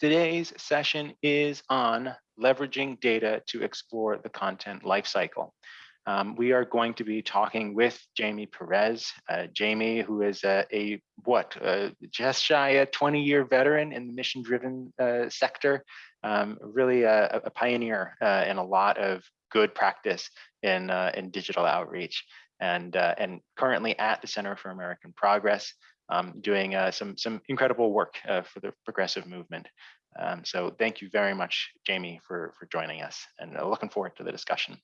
Today's session is on leveraging data to explore the content lifecycle. Um, we are going to be talking with Jamie Perez. Uh, Jamie, who is a, a what, uh, just shy a 20 year veteran in the mission driven uh, sector, um, really a, a pioneer uh, in a lot of good practice in, uh, in digital outreach and, and currently at the Center for American Progress, um, doing some, some incredible work for the progressive movement. Um, so thank you very much, Jamie, for, for joining us and looking forward to the discussion.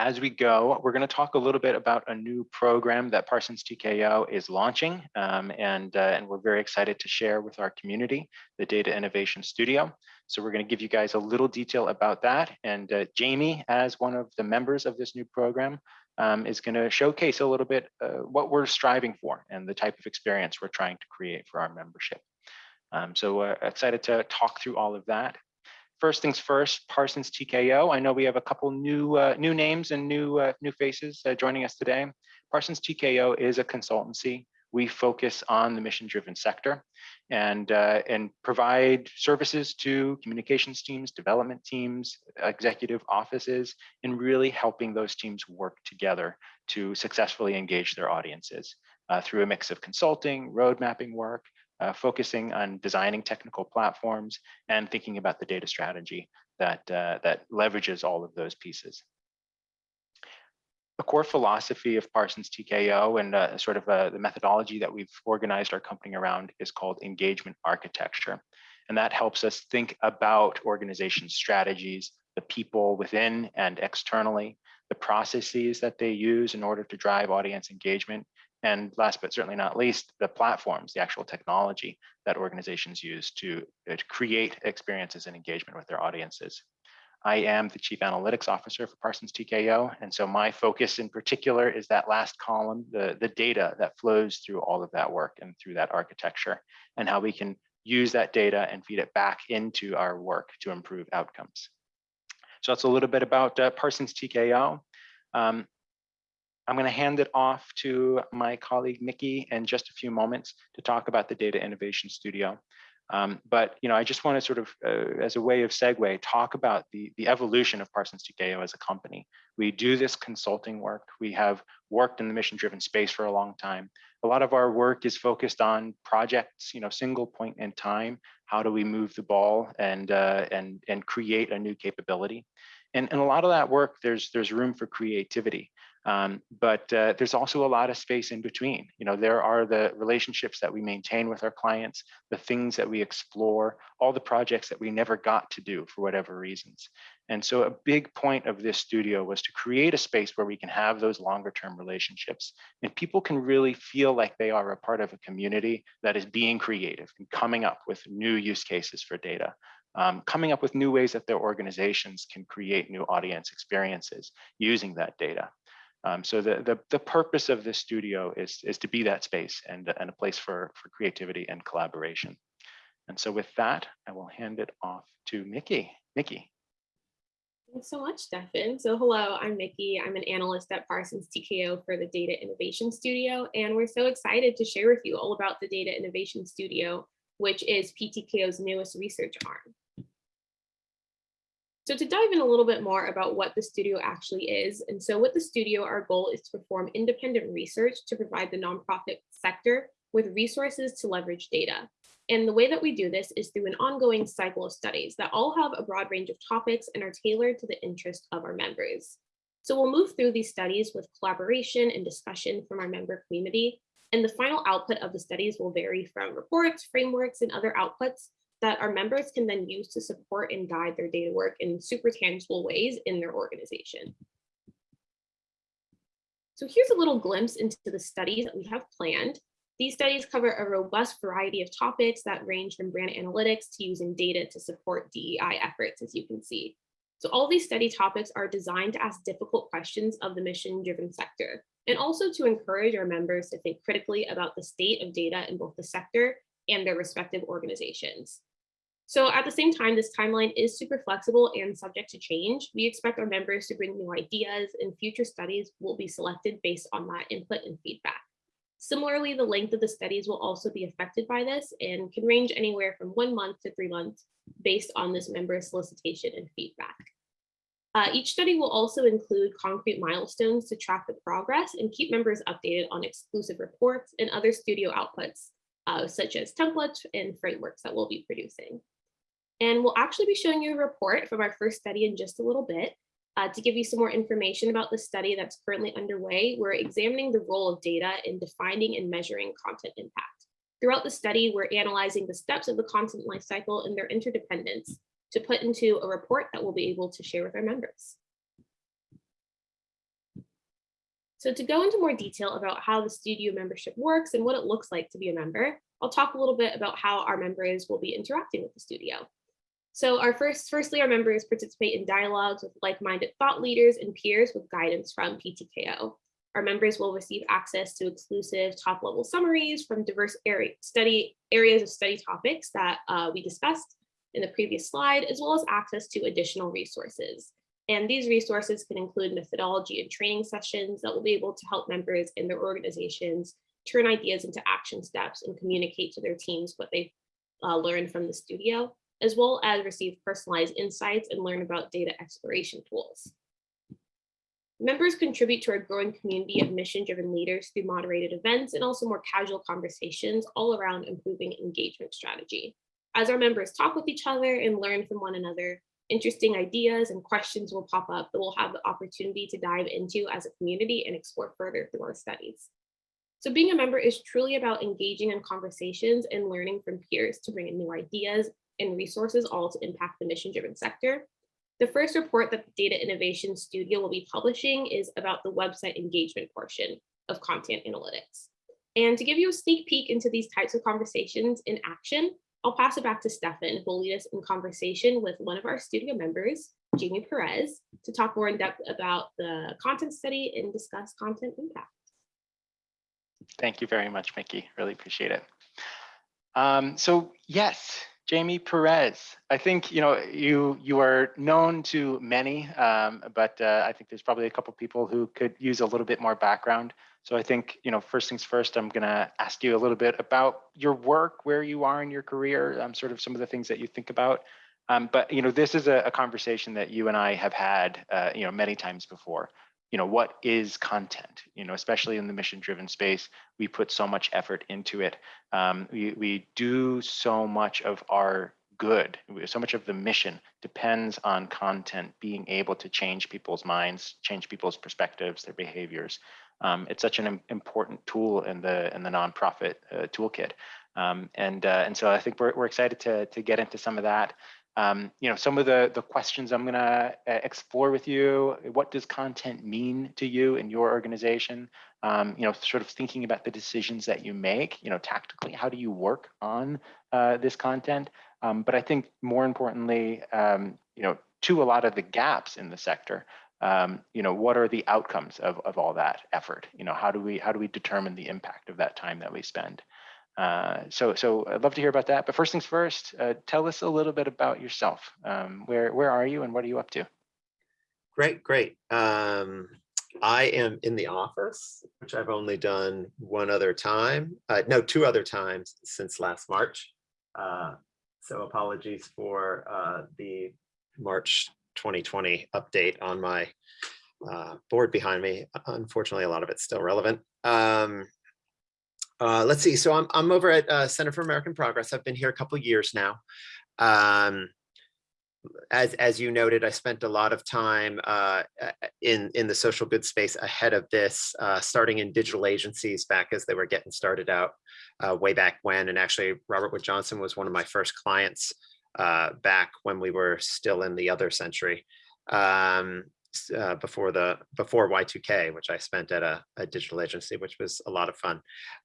As we go, we're going to talk a little bit about a new program that Parsons TKO is launching, um, and, uh, and we're very excited to share with our community, the Data Innovation Studio. So we're going to give you guys a little detail about that. And uh, Jamie, as one of the members of this new program, um, is going to showcase a little bit uh, what we're striving for and the type of experience we're trying to create for our membership. Um, so uh, excited to talk through all of that. First things first, Parsons TKO. I know we have a couple new uh, new names and new uh, new faces uh, joining us today. Parsons TKO is a consultancy. We focus on the mission-driven sector and uh, and provide services to communications teams, development teams, executive offices, and really helping those teams work together to successfully engage their audiences uh, through a mix of consulting, road mapping work, uh, focusing on designing technical platforms and thinking about the data strategy that, uh, that leverages all of those pieces. The core philosophy of Parsons TKO and uh, sort of uh, the methodology that we've organized our company around is called engagement architecture. And that helps us think about organization strategies, the people within and externally, the processes that they use in order to drive audience engagement, and last but certainly not least, the platforms, the actual technology that organizations use to, uh, to create experiences and engagement with their audiences. I am the Chief Analytics Officer for Parsons TKO, and so my focus in particular is that last column, the, the data that flows through all of that work and through that architecture, and how we can use that data and feed it back into our work to improve outcomes. So that's a little bit about uh, Parsons TKO. Um, I'm going to hand it off to my colleague Nikki in just a few moments to talk about the Data Innovation Studio. Um, but you know, I just want to sort of, uh, as a way of segue, talk about the, the evolution of Parsons TKO as a company. We do this consulting work. We have worked in the mission-driven space for a long time. A lot of our work is focused on projects, you know, single point in time. How do we move the ball and uh, and and create a new capability? And, and a lot of that work, there's there's room for creativity. Um, but uh, there's also a lot of space in between. You know, there are the relationships that we maintain with our clients, the things that we explore, all the projects that we never got to do for whatever reasons. And so a big point of this studio was to create a space where we can have those longer term relationships and people can really feel like they are a part of a community that is being creative and coming up with new use cases for data. Um, coming up with new ways that their organizations can create new audience experiences using that data. Um, so the, the, the purpose of this studio is, is to be that space and, and a place for, for creativity and collaboration. And so with that, I will hand it off to Mickey. Mickey. Thanks so much, Stefan. So hello, I'm Mickey. I'm an analyst at Parsons TKO for the Data Innovation Studio, and we're so excited to share with you all about the Data Innovation Studio, which is PTKO's newest research arm. So to dive in a little bit more about what the studio actually is, and so with the studio, our goal is to perform independent research to provide the nonprofit sector with resources to leverage data. And the way that we do this is through an ongoing cycle of studies that all have a broad range of topics and are tailored to the interest of our members. So we'll move through these studies with collaboration and discussion from our member community. And the final output of the studies will vary from reports, frameworks, and other outputs that our members can then use to support and guide their data work in super tangible ways in their organization. So here's a little glimpse into the studies that we have planned. These studies cover a robust variety of topics that range from brand analytics to using data to support DEI efforts, as you can see. So all these study topics are designed to ask difficult questions of the mission-driven sector, and also to encourage our members to think critically about the state of data in both the sector and their respective organizations. So at the same time, this timeline is super flexible and subject to change. We expect our members to bring new ideas and future studies will be selected based on that input and feedback. Similarly, the length of the studies will also be affected by this and can range anywhere from one month to three months based on this member solicitation and feedback. Uh, each study will also include concrete milestones to track the progress and keep members updated on exclusive reports and other studio outputs, uh, such as templates and frameworks that we'll be producing. And we'll actually be showing you a report from our first study in just a little bit. Uh, to give you some more information about the study that's currently underway, we're examining the role of data in defining and measuring content impact. Throughout the study, we're analyzing the steps of the content lifecycle and their interdependence to put into a report that we'll be able to share with our members. So to go into more detail about how the studio membership works and what it looks like to be a member, I'll talk a little bit about how our members will be interacting with the studio. So our first, firstly, our members participate in dialogues with like-minded thought leaders and peers with guidance from PTKO. Our members will receive access to exclusive top-level summaries from diverse area, study areas of study topics that uh, we discussed in the previous slide, as well as access to additional resources. And these resources can include methodology and training sessions that will be able to help members in their organizations turn ideas into action steps and communicate to their teams what they've uh, learned from the studio, as well as receive personalized insights and learn about data exploration tools. Members contribute to our growing community of mission-driven leaders through moderated events and also more casual conversations all around improving engagement strategy. As our members talk with each other and learn from one another, interesting ideas and questions will pop up that we'll have the opportunity to dive into as a community and explore further through our studies. So being a member is truly about engaging in conversations and learning from peers to bring in new ideas and resources all to impact the mission-driven sector. The first report that the Data Innovation Studio will be publishing is about the website engagement portion of content analytics. And to give you a sneak peek into these types of conversations in action, I'll pass it back to Stefan, who will lead us in conversation with one of our studio members, Jamie Perez, to talk more in depth about the content study and discuss content impact. Thank you very much, Mickey. Really appreciate it. Um, so yes, Jamie Perez. I think you know you you are known to many, um, but uh, I think there's probably a couple people who could use a little bit more background. So I think you know first things first. I'm gonna ask you a little bit about your work, where you are in your career, um, sort of some of the things that you think about. Um, but you know this is a, a, conversation that you and I have had uh, you know many times before you know what is content? You know especially in the mission driven space we put so much effort into it. Um, we, we do so much of our good so much of the mission depends on content being able to change people's minds change people's perspectives their behaviors. Um, it's such an important tool in the in the nonprofit uh, toolkit. Um, and uh, and so I think we're, we're excited to to get into some of that um, you know, some of the, the questions I'm gonna uh, explore with you, what does content mean to you in your organization? Um, you know, sort of thinking about the decisions that you make, you know, tactically, how do you work on uh, this content? Um, but I think more importantly, um, you know, to a lot of the gaps in the sector, um, you know, what are the outcomes of, of all that effort? You know, how do we how do we determine the impact of that time that we spend? Uh, so, so I'd love to hear about that. But first things first, uh, tell us a little bit about yourself. Um, where where are you and what are you up to? Great, great. Um, I am in the office, which I've only done one other time. Uh, no, two other times since last March. Uh, so apologies for uh, the March 2020 update on my board behind me. Unfortunately, a lot of it's still relevant. Um, uh, let's see. So I'm, I'm over at uh, Center for American Progress. I've been here a couple years now. Um, as, as you noted, I spent a lot of time uh, in, in the social good space ahead of this, uh, starting in digital agencies back as they were getting started out uh, way back when. And actually, Robert Wood Johnson was one of my first clients back when we were still in the other century. Um, uh, before the before Y2K, which I spent at a, a digital agency, which was a lot of fun.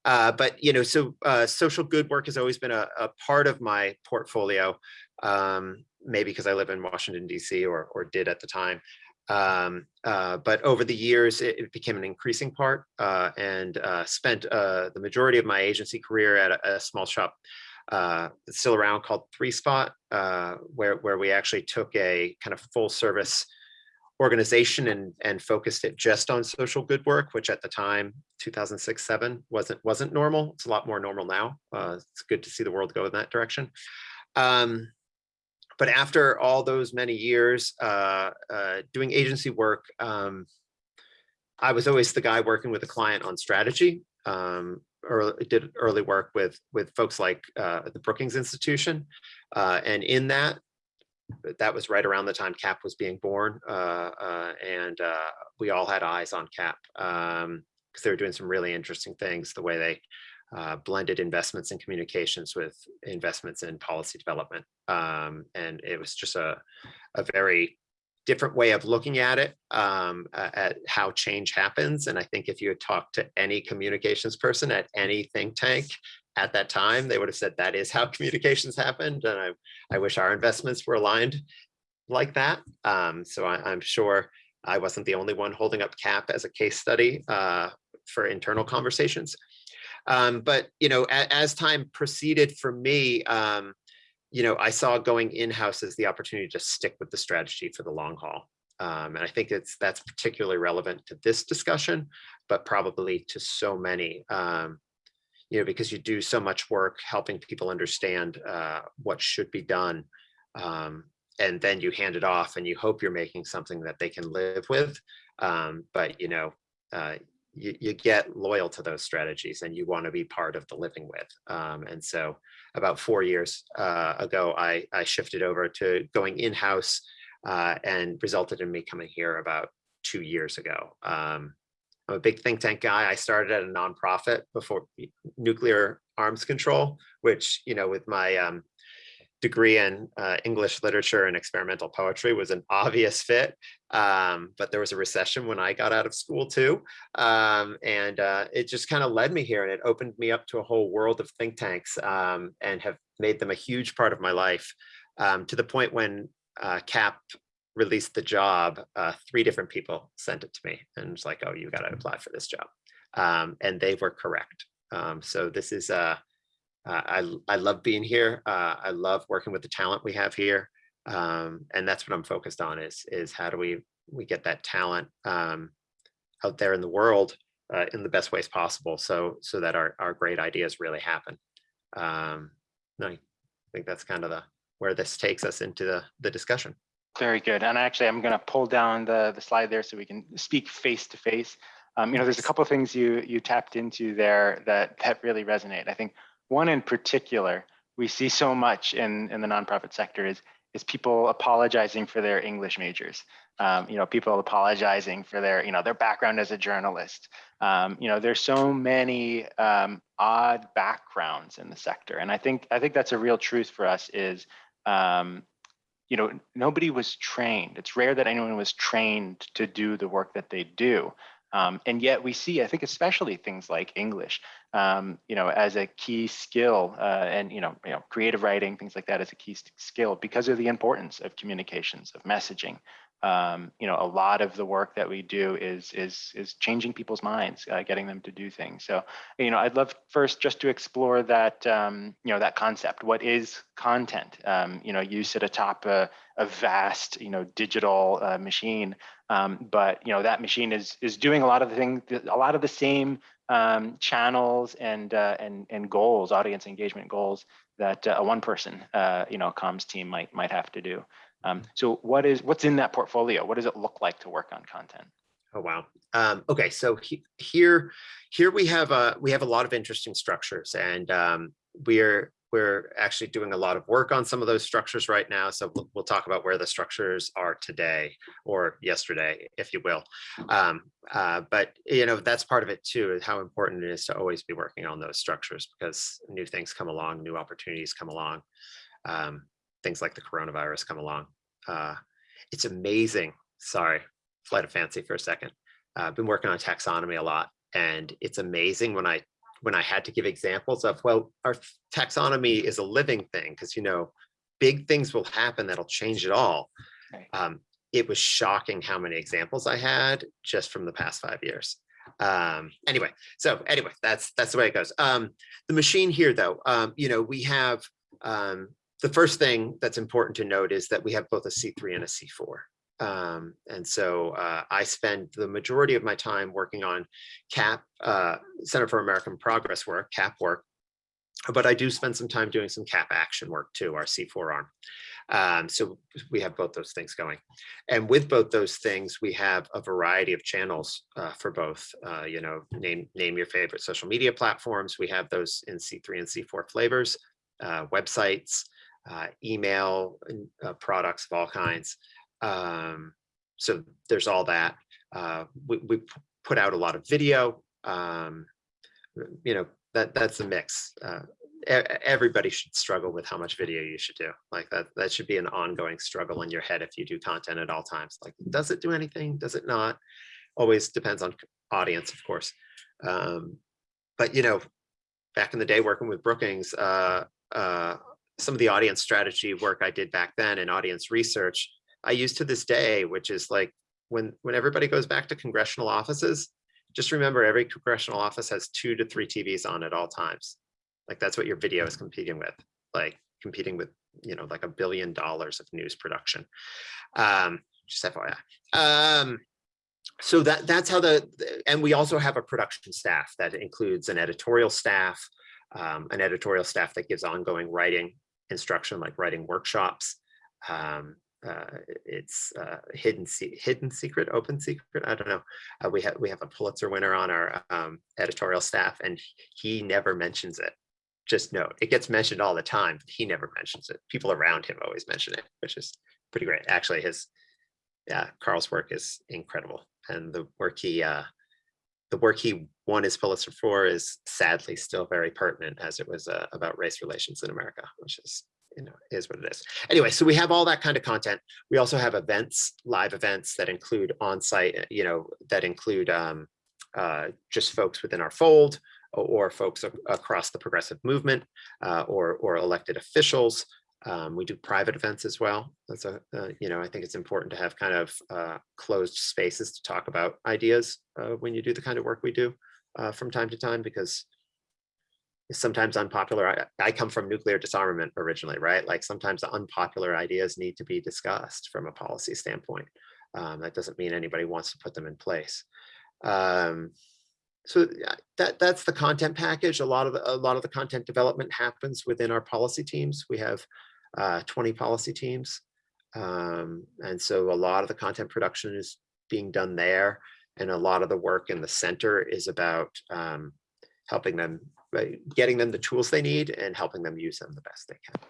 Uh, but you know, so uh, social good work has always been a, a part of my portfolio. Um, maybe because I live in Washington D.C. or or did at the time. Um, uh, but over the years, it, it became an increasing part, uh, and spent the majority of my agency career at a, a small shop uh, still around called Threespot, uh, where where we actually took a kind of full service organization and, and focused it just on social good work, which at the time, 2006, seven, wasn't, wasn't normal. It's a lot more normal now. Uh, it's good to see the world go in that direction. Um, but after all those many years uh, uh, doing agency work, um, I was always the guy working with a client on strategy. Um, did early work with with folks like uh, the Brookings Institution, uh, and in that, that was right around the time CAP was being born, uh, uh and uh, we all had eyes on CAP because um, they were doing some really interesting things. The way they uh, blended investments in communications with investments in policy development, um, and it was just a a very different way of looking at it, um, at how change happens. And I think if you had talked to any communications person at any think tank at that time, they would have said that is how communications happened. And I, I wish our investments were aligned like that. Um, so I, am sure I wasn't the only one holding up CAP as a case study uh, for internal conversations. Um, but, you know, as, as time proceeded for me, um, you know, I saw going in-house as the opportunity to stick with the strategy for the long haul. Um, and I think it's that's particularly relevant to this discussion, but probably to so many, um, you know, because you do so much work helping people understand uh, what should be done. Um, and then you hand it off and you hope you're making something that they can live with. Um, but, you know, uh, you, you get loyal to those strategies and you want to be part of the living with. Um, and so about four years uh, ago, I, I shifted over to going in-house uh, and resulted in me coming here about two years ago. Um, I'm a big think tank guy. I started at a nonprofit before nuclear arms control, which, you know, with my um, degree in uh, English literature and experimental poetry was an obvious fit. Um, but there was a recession when I got out of school too. Um, and uh, it just kind of led me here and it opened me up to a whole world of think tanks um, and have made them a huge part of my life um, to the point when uh, CAP released the job, uh, three different people sent it to me and it's like, oh, you got to apply for this job. Um, and they were correct. Um, so this is a, uh, uh, I, I love being here. Uh, I love working with the talent we have here. Um, and that's what I'm focused on is, is how do we, we get that talent um, out there in the world uh, in the best ways possible so, so that our, our great ideas really happen. Um, I think that's kind of the, where this takes us into the, the discussion. Very good. And actually, I'm going to pull down the, the slide there so we can speak face to face. Um, you know, there's a couple of things you you tapped into there that that really resonate. I think one in particular we see so much in, in the nonprofit sector is, is people apologizing for their English majors. Um, you know, people apologizing for their, you know, their background as a journalist. Um, you know, there's so many um, odd backgrounds in the sector. And I think, I think that's a real truth for us is, um, you know, nobody was trained. It's rare that anyone was trained to do the work that they do. Um, and yet we see, I think, especially things like English, um, you know, as a key skill, uh, and you know, you know, creative writing, things like that, as a key skill because of the importance of communications, of messaging. Um, you know, a lot of the work that we do is is is changing people's minds, uh, getting them to do things. So, you know, I'd love first just to explore that, um, you know, that concept. What is content? Um, you know, you sit atop a, a vast, you know, digital uh, machine um, but you know that machine is is doing a lot of the things, a lot of the same um, channels and uh, and and goals, audience engagement goals that uh, a one person uh, you know comms team might might have to do. Um, so what is what's in that portfolio? What does it look like to work on content? Oh wow. Um, okay, so he, here here we have a we have a lot of interesting structures, and um, we're we're actually doing a lot of work on some of those structures right now. So we'll, we'll talk about where the structures are today or yesterday, if you will. Um, uh, but, you know, that's part of it too, is how important it is to always be working on those structures because new things come along, new opportunities come along. Um, things like the coronavirus come along. Uh, it's amazing. Sorry, flight of fancy for a second. Uh, I've been working on taxonomy a lot and it's amazing when I when I had to give examples of, well, our taxonomy is a living thing because, you know, big things will happen that'll change it all. Right. Um, it was shocking how many examples I had just from the past five years. Um, anyway, so anyway, that's that's the way it goes. Um, the machine here, though, um, you know, we have um, the first thing that's important to note is that we have both a C3 and a C4. Um, and so uh, I spend the majority of my time working on CAP, uh, Center for American Progress work, CAP work, but I do spend some time doing some CAP action work too, our C4 arm. Um, so we have both those things going. And with both those things, we have a variety of channels uh, for both, uh, you know, name, name your favorite social media platforms. We have those in C3 and C4 flavors, uh, websites, uh, email uh, products of all kinds. Um, so there's all that. Uh, we, we put out a lot of video, um, you know, that that's a mix. Uh, everybody should struggle with how much video you should do. Like that, that should be an ongoing struggle in your head if you do content at all times. Like, does it do anything? Does it not? Always depends on audience, of course. Um, but you know, back in the day working with Brookings, uh, uh, some of the audience strategy work I did back then and audience research, I use to this day, which is like when when everybody goes back to congressional offices, just remember every congressional office has two to three TVs on at all times. Like that's what your video is competing with, like competing with, you know, like a billion dollars of news production. Um, just FYI. Um, so that that's how the, and we also have a production staff that includes an editorial staff, um, an editorial staff that gives ongoing writing instruction, like writing workshops. Um, uh, it's uh, hidden se hidden secret, open secret. I don't know. Uh, we have we have a Pulitzer winner on our um, editorial staff, and he never mentions it. Just note, it gets mentioned all the time, but he never mentions it. People around him always mention it, which is pretty great. Actually, his yeah, Carl's work is incredible, and the work he uh, the work he won his Pulitzer for is sadly still very pertinent, as it was uh, about race relations in America, which is you know, is what it is. Anyway, so we have all that kind of content. We also have events, live events that include on-site, you know, that include um, uh, just folks within our fold or, or folks across the progressive movement uh, or, or elected officials. Um, we do private events as well. That's a, uh, you know, I think it's important to have kind of uh, closed spaces to talk about ideas uh, when you do the kind of work we do uh, from time to time, because it's sometimes unpopular. I, I, come from nuclear disarmament originally, right? Like sometimes the unpopular ideas need to be discussed from a policy standpoint. Um, that doesn't mean anybody wants to put them in place. Um, so that that's the content package. A lot of a lot of the content development happens within our policy teams. We have uh, 20 policy teams, um, and so a lot of the content production is being done there, and a lot of the work in the center is about um, helping them getting them the tools they need and helping them use them the best they can.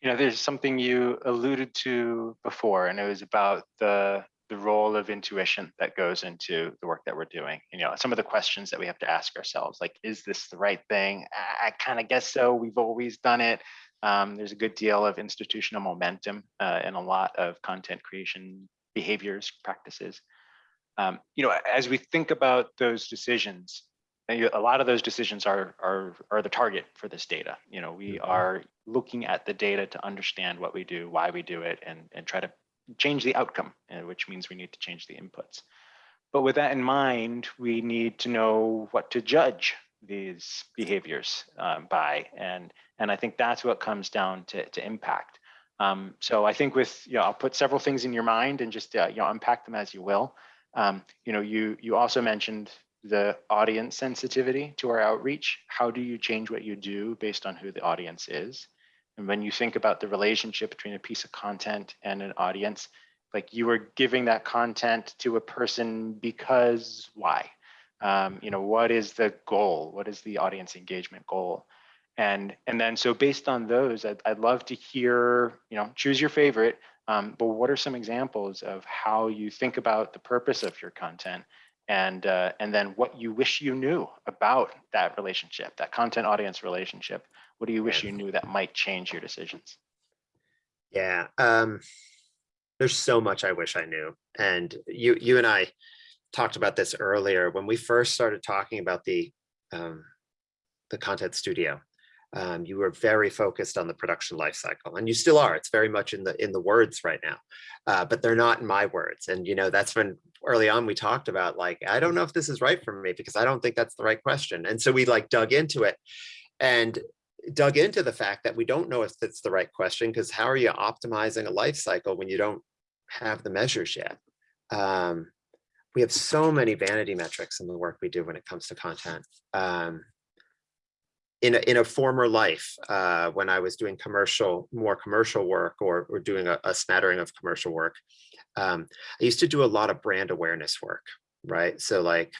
You know, there's something you alluded to before, and it was about the the role of intuition that goes into the work that we're doing. You know, some of the questions that we have to ask ourselves, like, is this the right thing? I, I kind of guess so. We've always done it. Um, there's a good deal of institutional momentum uh, and a lot of content creation behaviors, practices. Um, you know, as we think about those decisions, a lot of those decisions are, are, are the target for this data. You know, we Mhm. are looking at the data to understand what we do, why we do it, and, and try to change the outcome, uh, which means we need to change the inputs. But with that in mind, we need to know what to judge these behaviors um, by. And, and I think that's what comes down to, to impact. Um, so I think with, you know, I'll put several things in your mind and just, uh, you know, unpack them as you will. Um, you know, you, you also mentioned the audience sensitivity to our outreach. How do you change what you do based on who the audience is? And when you think about the relationship between a piece of content and an audience, like you are giving that content to a person because why? Um, you know, what is the goal? What is the audience engagement goal? And and then so based on those, I'd, I'd love to hear, you know, choose your favorite. Um, but what are some examples of how you think about the purpose of your content and uh, and then what you wish you knew about that relationship, that content audience relationship. What do you wish you knew that might change your decisions? Yeah, um, there's so much I wish I knew. And you you and I talked about this earlier when we first started talking about the um, the content studio. Um, you were very focused on the production lifecycle, and you still are. It's very much in the in the words right now, uh, but they're not in my words. And you know that's when early on we talked about like I don't know if this is right for me because I don't think that's the right question. And so we like dug into it, and dug into the fact that we don't know if it's the right question because how are you optimizing a life cycle when you don't have the measures yet. Um, we have so many vanity metrics in the work we do when it comes to content. Um, in a, in a former life, uh, when I was doing commercial, more commercial work or, or doing a, a smattering of commercial work, um, I used to do a lot of brand awareness work, right? So like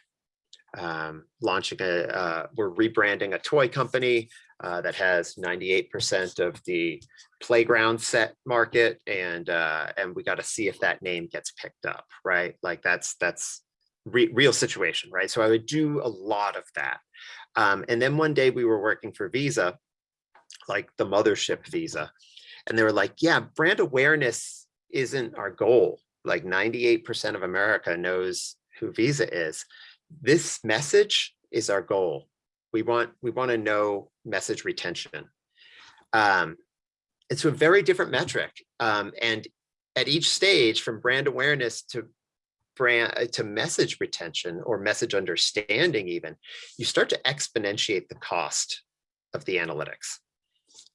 um, launching a, uh, we're rebranding a toy company uh, that has 98% of the playground set market and uh, and we got to see if that name gets picked up, right? Like that's that's re real situation, right? So I would do a lot of that. Um, and then one day we were working for Visa, like the mothership Visa, and they were like, yeah, brand awareness isn't our goal. Like 98% of America knows who Visa is. This message is our goal. We want we want to know message retention. Um, it's a very different metric. Um, and at each stage from brand awareness to brand uh, to message retention or message understanding even, you start to exponentiate the cost of the analytics.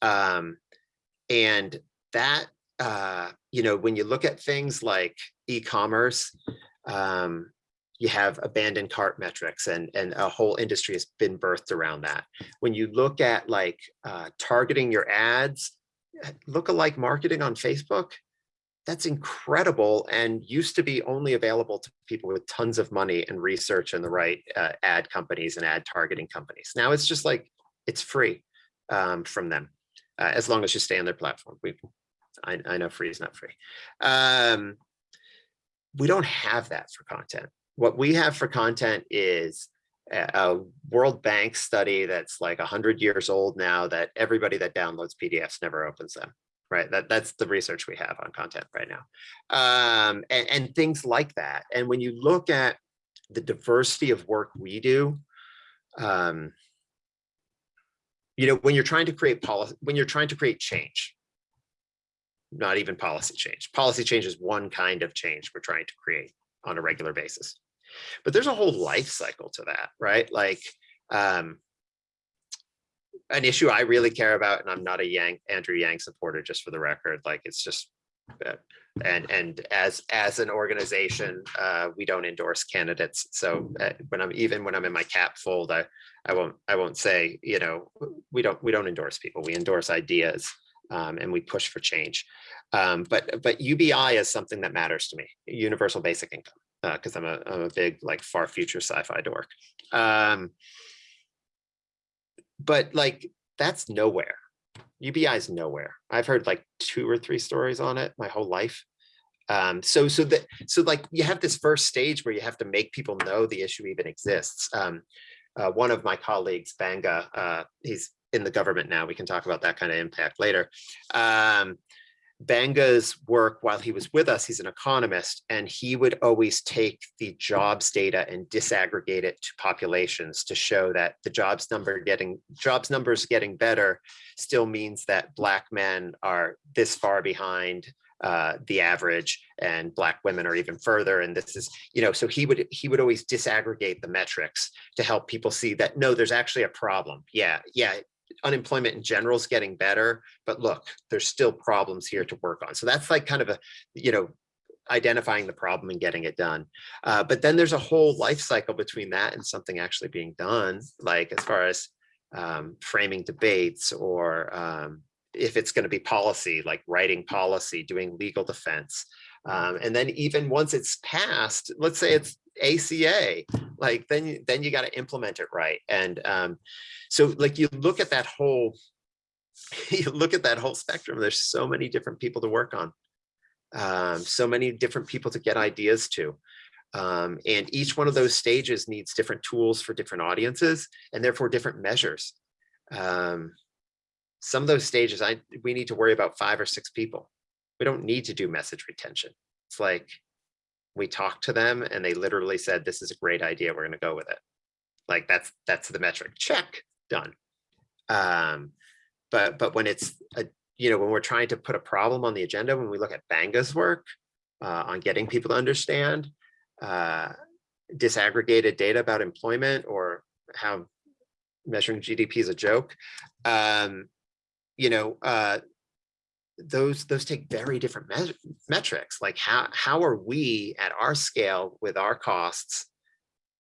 Um, and that, uh, you know, when you look at things like e-commerce, um, you have abandoned cart metrics and, and a whole industry has been birthed around that. When you look at like uh, targeting your ads, lookalike marketing on Facebook, that's incredible and used to be only available to people with tons of money and research and the right uh, ad companies and ad targeting companies. Now it's just like, it's free um, from them, uh, as long as you stay on their platform. We, I, I know free is not free. Um, we don't have that for content. What we have for content is a World Bank study that's like 100 years old now that everybody that downloads PDFs never opens them, right? That, that's the research we have on content right now. Um, and, and things like that. And when you look at the diversity of work we do, um, you know, when you're trying to create policy, when you're trying to create change, not even policy change. Policy change is one kind of change we're trying to create on a regular basis. But there's a whole life cycle to that, right? Like um, an issue I really care about, and I'm not a Yang Andrew Yang supporter, just for the record. Like it's just, uh, and and as as an organization, uh, we don't endorse candidates. So uh, when I'm even when I'm in my CAP fold, I I won't I won't say you know we don't we don't endorse people. We endorse ideas. Um, and we push for change. Um, but but UBI is something that matters to me, universal basic income because uh, I'm, a, I'm a big like far future sci-fi dork. Um, but like that's nowhere. UBI is nowhere. I've heard like two or three stories on it my whole life. Um, so so that so like you have this first stage where you have to make people know the issue even exists. Um, uh, one of my colleagues, Banga, uh, he's in the government now. We can talk about that kind of impact later. Um, Banga's work while he was with us, he's an economist, and he would always take the jobs data and disaggregate it to populations to show that the jobs number getting jobs numbers getting better still means that black men are this far behind uh, the average and black women are even further. And this is, you know, so he would he would always disaggregate the metrics to help people see that no, there's actually a problem. Yeah, yeah, unemployment in general is getting better, but look, there's still problems here to work on. So that's like kind of a, you know, identifying the problem and getting it done. Uh, but then there's a whole life cycle between that and something actually being done, like as far as um, framing debates or um, if it's going to be policy, like writing policy, doing legal defense. Um, and then even once it's passed, let's say it's ACA, like then, then you got to implement it right. And um, so like you look at that whole, you look at that whole spectrum, there's so many different people to work on. Um, so many different people to get ideas to. Um, and each one of those stages needs different tools for different audiences and therefore different measures. Um, some of those stages, I we need to worry about five or six people. We don't need to do message retention. It's like we talked to them and they literally said, this is a great idea. We're going to go with it. Like that's that's the metric. Check done. Um, but but when it's a, you know when we're trying to put a problem on the agenda, when we look at Banga's work uh, on getting people to understand uh, disaggregated data about employment or how measuring GDP is a joke, um, you know, uh, those those take very different meas- metrics. Like how how are we at our scale with our costs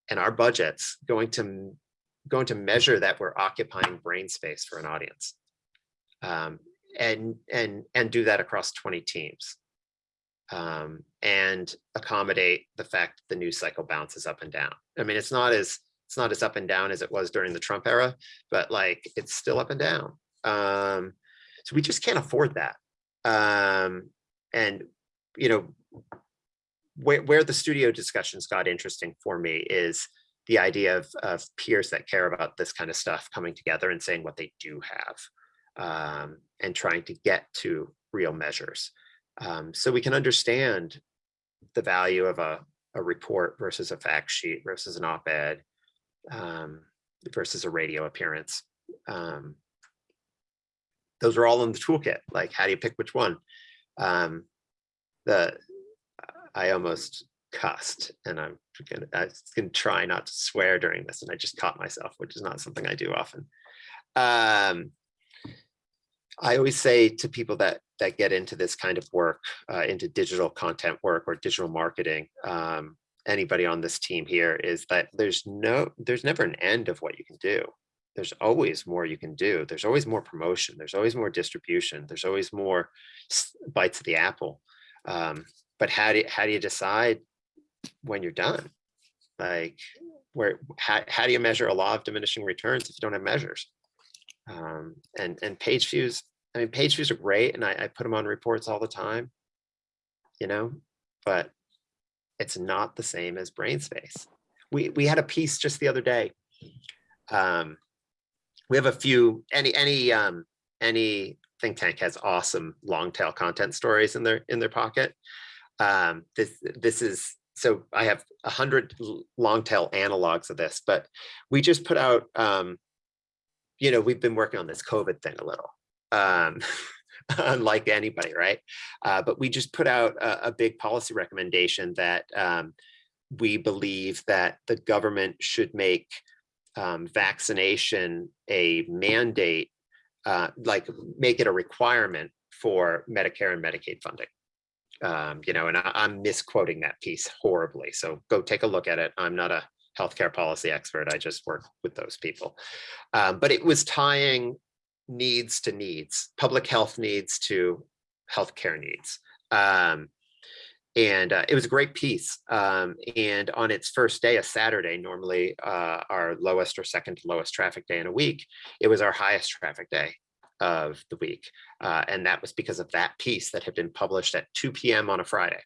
and our budgets going to going to measure that we're occupying brain space for an audience? Um, and and and do that across 20 teams um, and accommodate the fact the news cycle bounces up and down. I mean, it's not as it's not as up and down as it was during the Trump era, but like it's still up and down. Um, so we just can't afford that. Um, and you know, where where the studio discussions got interesting for me is the idea of, of peers that care about this kind of stuff coming together and saying what they do have um, and trying to get to real measures um, so we can understand the value of a, a report versus a fact sheet versus an op-ed um, versus a radio appearance. Um, those are all in the toolkit. Like, how do you pick which one? Um, the I almost cussed, and I'm gonna I gonna try not to swear during this, and I just caught myself, which is not something I do often. Um, I always say to people that that get into this kind of work, uh, into digital content work or digital marketing, um, anybody on this team here is that there's no, there's never an end of what you can do. There's always more you can do. There's always more promotion. There's always more distribution. There's always more bites of the apple. Um, but how do you, how do you decide when you're done? Like, where how, how do you measure a law of diminishing returns if you don't have measures? um, and and page views. I mean, page views are great, and I, I put them on reports all the time. You know, but it's not the same as brain space. We we had a piece just the other day. Um, we have a few any any um, any think tank has awesome long tail content stories in their in their pocket. Um, this this is so I have a hundred long tail analogs of this, but we just put out um, you know, we've been working on this COVID thing a little, um, unlike anybody, right? Uh, but we just put out a, a big policy recommendation that um, we believe that the government should make um, vaccination a mandate, uh, like make it a requirement for Medicare and Medicaid funding. Um, you know, and I, I'm misquoting that piece horribly. So go take a look at it. I'm not a healthcare policy expert. I just work with those people. Um, but it was tying needs to needs, public health needs to healthcare needs. Um, and uh, it was a great piece. Um, and on its first day, a Saturday, normally uh, our lowest or second lowest traffic day in a week, it was our highest traffic day of the week. Uh, and that was because of that piece that had been published at 2 p.m. on a Friday,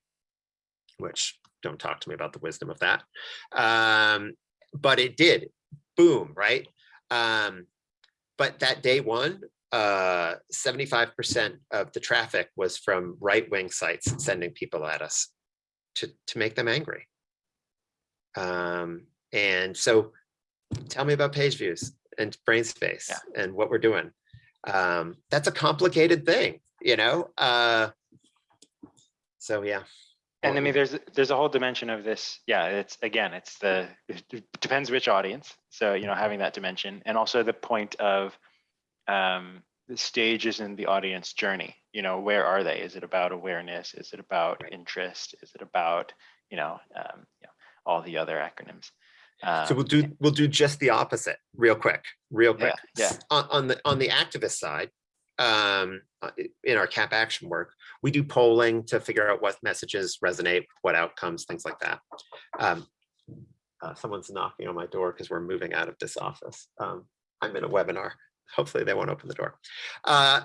which don't talk to me about the wisdom of that. Um, but it did, boom, right? Um, but that day one, 75% of the traffic was from right-wing sites sending people at us to, to make them angry. Um, and so tell me about page views and brain space Yeah. and what we're doing. Um, that's a complicated thing, you know? Uh, so yeah. And I mean, there's there's a whole dimension of this. Yeah, it's again, it's the it depends which audience. So you know, having that dimension, and also the point of um, the stages in the audience journey. You know, where are they? Is it about awareness? Is it about interest? Is it about you know, um, you know all the other acronyms? So we'll Um, do we'll do just the opposite, real quick, real quick. yeah. On, on the on the activist side, um, uh, in our CAP action work, we do polling to figure out what messages resonate, what outcomes, things like that. Um, uh, someone's knocking on my door because we're moving out of this office. Um, I'm in a webinar. Hopefully they won't open the door. Uh,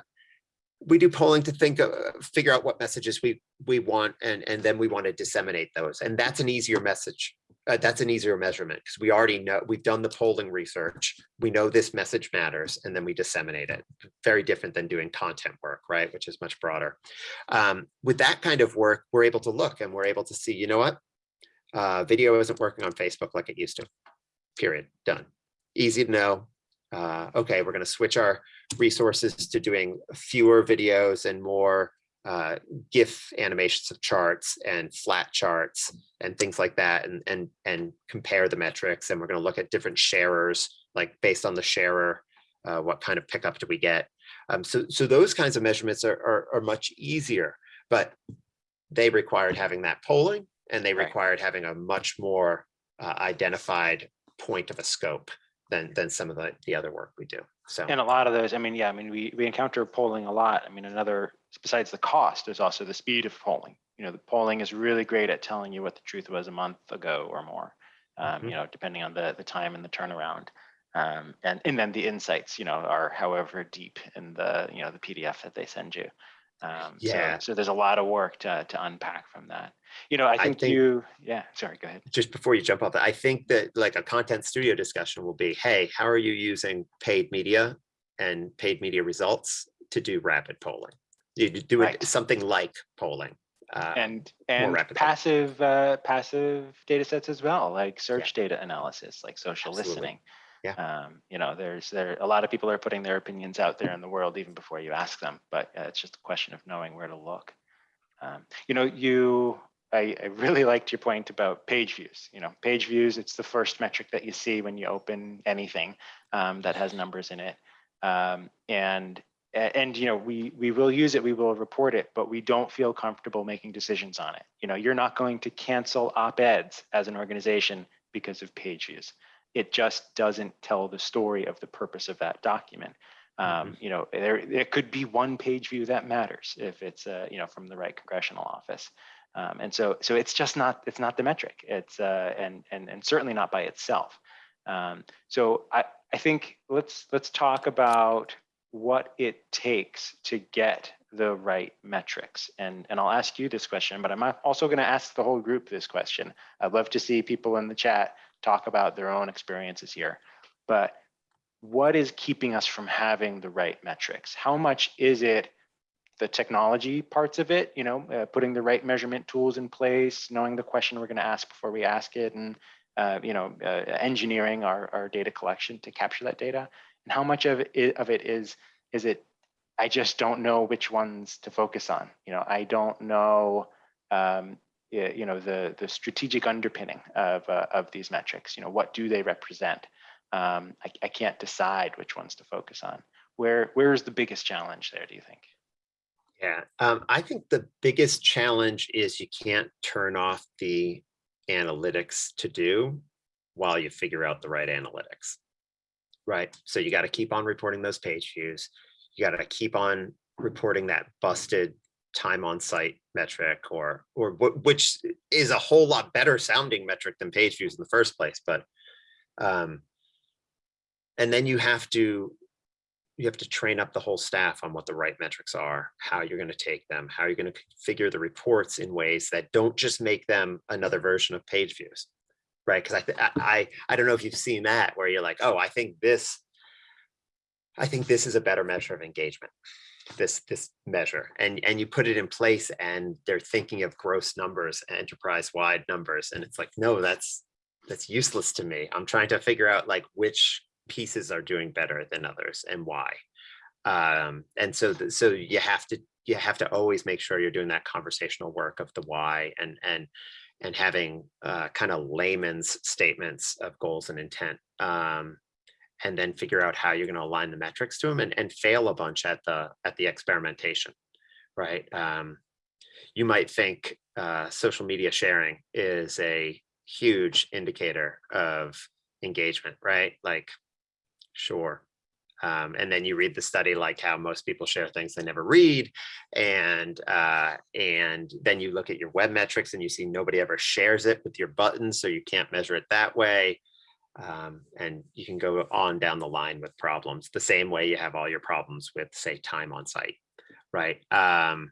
we do polling to think of, figure out what messages we we want and and then we want to disseminate those. And that's an easier message uh, that's an easier measurement because we already know we've done the polling research we know this message matters and then we disseminate it. Very different than doing content work right which is much broader. Um, with that kind of work we're able to look and we're able to see you know what? Uh, video isn't working on facebook like it used to. Period. Done. Easy to know uh, okay we're going to switch our resources to doing fewer videos and more uh, GIF animations of charts and flat charts and things like that, and and and compare the metrics. And we're going to look at different sharers, like based on the sharer, uh, what kind of pickup do we get? Um, so, so those kinds of measurements are, are, are much easier, but they required having that polling and they Right. required having a much more uh, identified point of a scope than, than some of the, the other work we do. So, And a lot of those, I mean, yeah, I mean, we, we encounter polling a lot. I mean, another, besides the cost, there's also the speed of polling. You know, the polling is really great at telling you what the truth was a month ago or more. Um, Mhm. you know, depending on the, the time and the turnaround. Um, and, and then the insights, you know, are however deep in the, you know, the PDF that they send you. Um, Yeah. So there's a lot of work to, to unpack from that. You know, I think think- you, yeah, sorry, go ahead. just before you jump off I think that like a content studio discussion will be, hey, how are you using paid media and paid media results to do rapid polling? You do- do it something like polling. uh, and and passive uh, passive data sets as well, like search data analysis, like social Absolutely. listening. Yeah. Um, you know, there's there a lot of people are putting their opinions out there in the world even before you ask them, but uh, it's just a question of knowing where to look. Um, you know, you I, I really liked your point about page views. You know, page views, it's the first metric that you see when you open anything um, that has numbers in it. Um, and and you know we we will use it we will report it but we don't feel comfortable making decisions on it you know you're not going to cancel op-eds as an organization because of page views it just doesn't tell the story of the purpose of that document. Um, you know there it could be one page view that matters if it's uh, you know from the right congressional office. Um, and so so it's just not it's not the metric. It's uh, and and and certainly not by itself. Um, so I, I think let's let's talk about what it takes to get the right metrics. And, and I'll ask you this question, but I'm also going to ask the whole group this question. I'd love to see people in the chat talk about their own experiences here. But what is keeping us from having the right metrics? How much is it the technology parts of it, you know, uh, putting the right measurement tools in place, knowing the question we're going to ask before we ask it, and uh, you know, uh, engineering our, our data collection to capture that data? and how much of it, of it is is it i just don't know which ones to focus on you know i don't know um, you know the the strategic underpinning of uh, of these metrics you know what do they represent um, I, I can't decide which ones to focus on where where is the biggest challenge there do you think Yeah, um, I think the biggest challenge is you can't turn off the analytics to do while you figure out the right analytics. Right, so you got to keep on reporting those page views. You got to keep on reporting that busted time on site metric or or which is a whole lot better sounding metric than page views in the first place, but um and then you have to you have to train up the whole staff on what the right metrics are, how you're going to take them, how you're going to configure the reports in ways that don't just make them another version of page views, right? Because I, I I don't know if you've seen that where you're like, oh, I think this, I think this is a better measure of engagement, this this measure, and and you put it in place, and they're thinking of gross numbers, enterprise wide numbers, and it's like, no, that's that's useless to me. I'm trying to figure out like which pieces are doing better than others and why. Um, and so, th- so you have to, you have to always make sure you're doing that conversational work of the why and, and, and having uh, kind of layman's statements of goals and intent. Um, and then figure out how you're going to align the metrics to them and, and fail a bunch at the, at the experimentation, right? Um, you might think uh, social media sharing is a huge indicator of engagement, right? Like Sure. Um, and then you read the study like how most people share things they never read and uh, and then you look at your web metrics and you see nobody ever shares it with your buttons so you can't measure it that way um, and you can go on down the line with problems the same way you have all your problems with say time on site right um,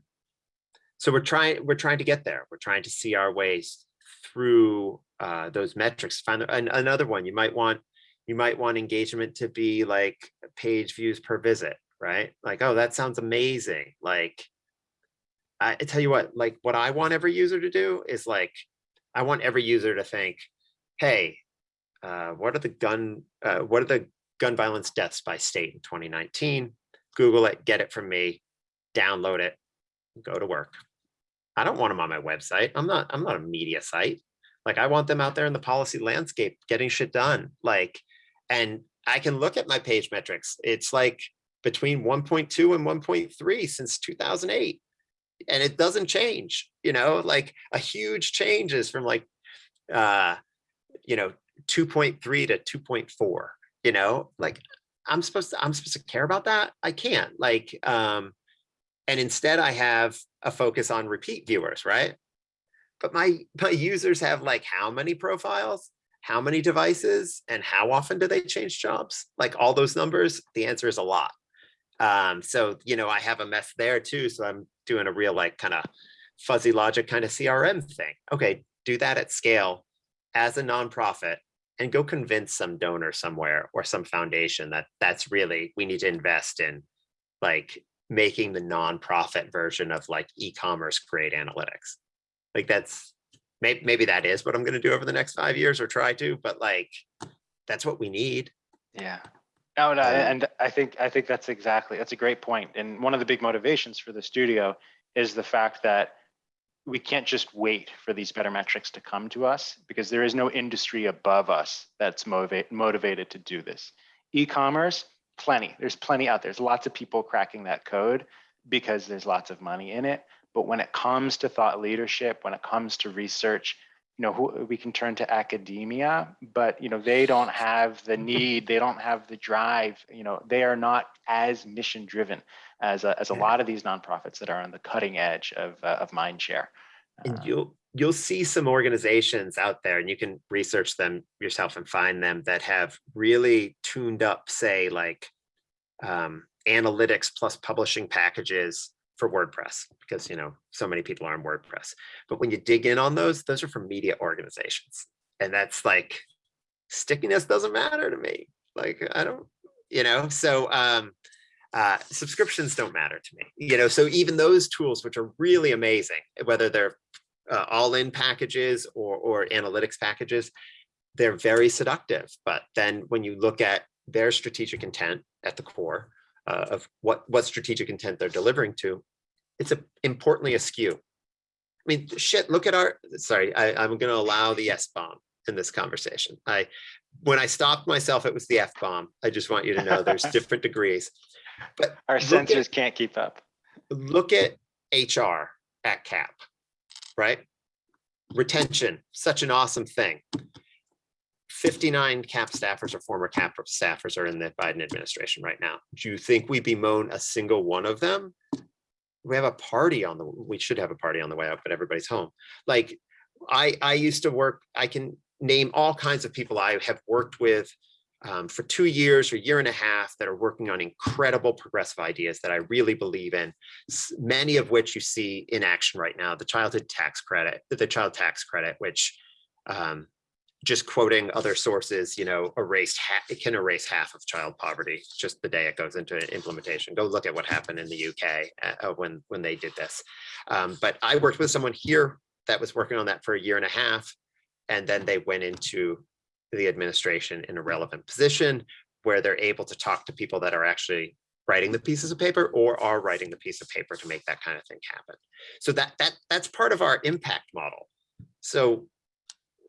so we're trying we're trying to get there we're trying to see our ways through uh, those metrics find an, another one you might want you might want engagement to be like page views per visit, right? Like, oh, that sounds amazing. Like, I, I tell you what, like what I want every user to do is like, I want every user to think, hey, uh, what are the gun, uh, what are the gun violence deaths by state in 2019? Google it, get it from me, download it, go to work. I don't want them on my website. I'm not, I'm not a media site. Like I want them out there in the policy landscape, getting shit done. Like, and I can look at my page metrics. It's like between 1.2 and 1.3 since 2008 and it doesn't change you know like a huge change is from like uh you know 2.3 to 2.4 you know? Like i'm supposed to i'm supposed to care about that? I can't. Like um and instead i have a focus on repeat viewers right? But my my users have like how many profiles? How many devices? And how often do they change jobs? Like all those numbers the answer is a lot. Um so you know i have a mess there too so i'm doing a real like kind of fuzzy logic kind of crm thing. Okay do that at scale as a nonprofit and go convince some donor somewhere or some foundation that that's really we need to invest in like making the nonprofit version of like e-commerce great analytics like that's maybe maybe that is what i'm going to do over the next five years or try to but like that's what we need Yeah. No, no, Um, and I think I think that's exactly that's a great point. And one of the big motivations for the studio is the fact that we can't just wait for these better metrics to come to us because there is no industry above us that's motivate, motivated to do this. E-commerce, plenty. There's plenty out there. There's lots of people cracking that code because there's lots of money in it. But when it comes to thought leadership, when it comes to research, you know, who, we can turn to academia, but you know, they don't have the need, they don't have the drive. You know, they are not as mission driven as a, as a lot of these nonprofits that are on the cutting edge of uh, of mindshare. and Uh, you'll you'll see some organizations out there and you can research them yourself and find them that have really tuned up say like um, analytics plus publishing packages for wordpress because you know so many people are on wordpress. But when you dig in on those those are from media organizations. And that's like stickiness doesn't matter to me. Like i don't you know so um uh, subscriptions don't matter to me, you know, so even those tools, which are really amazing, whether they're uh, all-in packages or, or analytics packages, they're very seductive. But then when you look at their strategic intent at the core uh, of what, what strategic intent they're delivering to, it's a, importantly askew. I mean, shit, look at our, sorry, I, I'm going to allow the S-bomb in this conversation. I, when I stopped myself, it was the F-bomb. I just want you to know there's different degrees. But our look at- censors can't keep up. look at HR at CAP, right? Retention, such an awesome thing. 59 CAP staffers or former CAP staffers are in the Biden administration right now. Do you think we bemoan a single one of them? We have a party on the, we should have a party on the way out, but everybody's home. Like I, I used to work, I can name all kinds of people I have worked with um, for two years or year and a half that are working on incredible progressive ideas that I really believe in, many of which you see in action right now, the childhood tax credit, the child tax credit, which um, just quoting other sources, you know, erased, it can erase half of child poverty just the day it goes into implementation. Go look at what happened in the UK uh, when, when they did this. Um, but I worked with someone here that was working on that for a year and a half. And then they went into the administration in a relevant position where they're able to talk to people that are actually writing the pieces of paper or are writing the piece of paper to make that kind of thing happen. So that that that's part of our impact model. So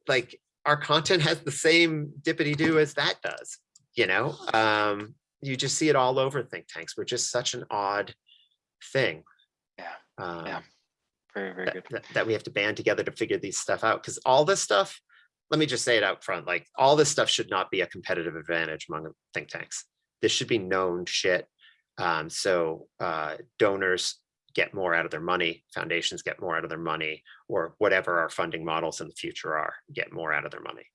like our content has the same dippity do as that does, you know? Um, you just see it all over think tanks. We're just such an odd thing. Yeah, Um, yeah. Very, very that, good. that, we have to band together to figure these stuff out because all this stuff let me just say it out front like all this stuff should not be a competitive advantage among think tanks this should be known shit um, so uh, donors get more out of their money foundations get more out of their money or whatever our funding models in the future are get more out of their money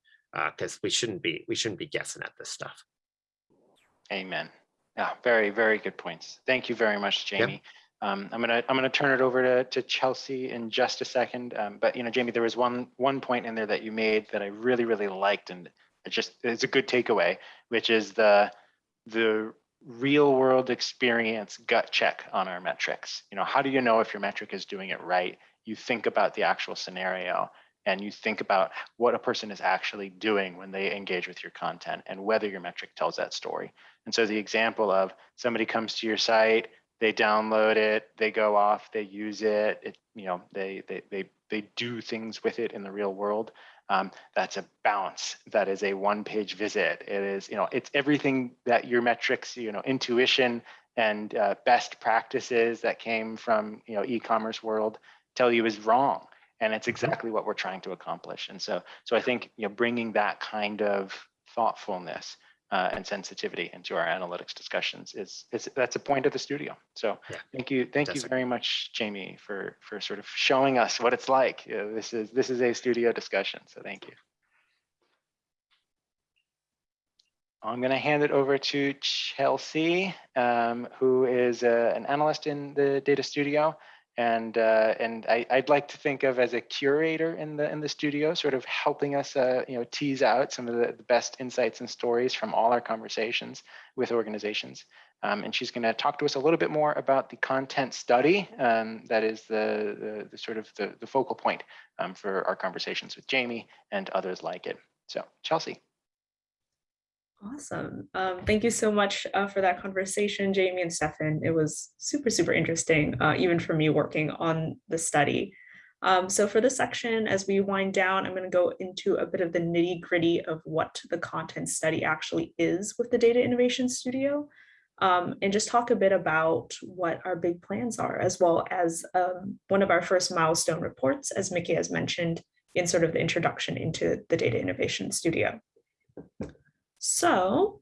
because we shouldn't be we shouldn't be guessing at this stuff Amen. Yeah, very, very good points. Thank you very much, Yep. Jamie. Um, I'm gonna I'm gonna turn it over to to Chelsea in just a second. Um, but you know, Jamie, there was one one point in there that you made that I really really liked, and it just it's a good takeaway, which is the the real world experience gut check on our metrics. You know, how do you know if your metric is doing it right? You think about the actual scenario and you think about what a person is actually doing when they engage with your content and whether your metric tells that story. And so the example of somebody comes to your site, they download it, they go off, they use it, it you know, they they they they do things with it in the real world. Um, that's a bounce. That is a one-page visit. It is, you know, it's everything that your metrics, you know, intuition and uh, best practices that came from you know e-commerce world tell you is wrong and it's exactly what we're trying to accomplish and so so i think you know bringing that kind of thoughtfulness uh, and sensitivity into our analytics discussions is, is that's a point of the studio. So Yeah, thank you thank you very much jamie for for sort of showing us what it's like. Uh, this is this is a studio discussion so thank you. I'm going to hand it over to Chelsea, um, who is uh, an analyst in the data studio. And, uh, and I, I'd like to think of as a curator in the, in the studio, sort of helping us uh, you know, tease out some of the, the best insights and stories from all our conversations with organizations. Um, and she's going to talk to us a little bit more about the content study um, that is the, the, the sort of the, the focal point um, for our conversations with Jamie and others like it. So Chelsea. Awesome. Um, thank you so much uh, for that conversation, Jamie and Stefan. It was super, super interesting, uh, even for me working on the study. Um, so for this section, as we wind down, I'm going to go into a bit of the nitty gritty of what the content study actually is with the Data Innovation Studio, um, and just talk a bit about what our big plans are, as well as um, one of our first milestone reports, as Mickey has mentioned in sort of the introduction into the Data Innovation Studio. So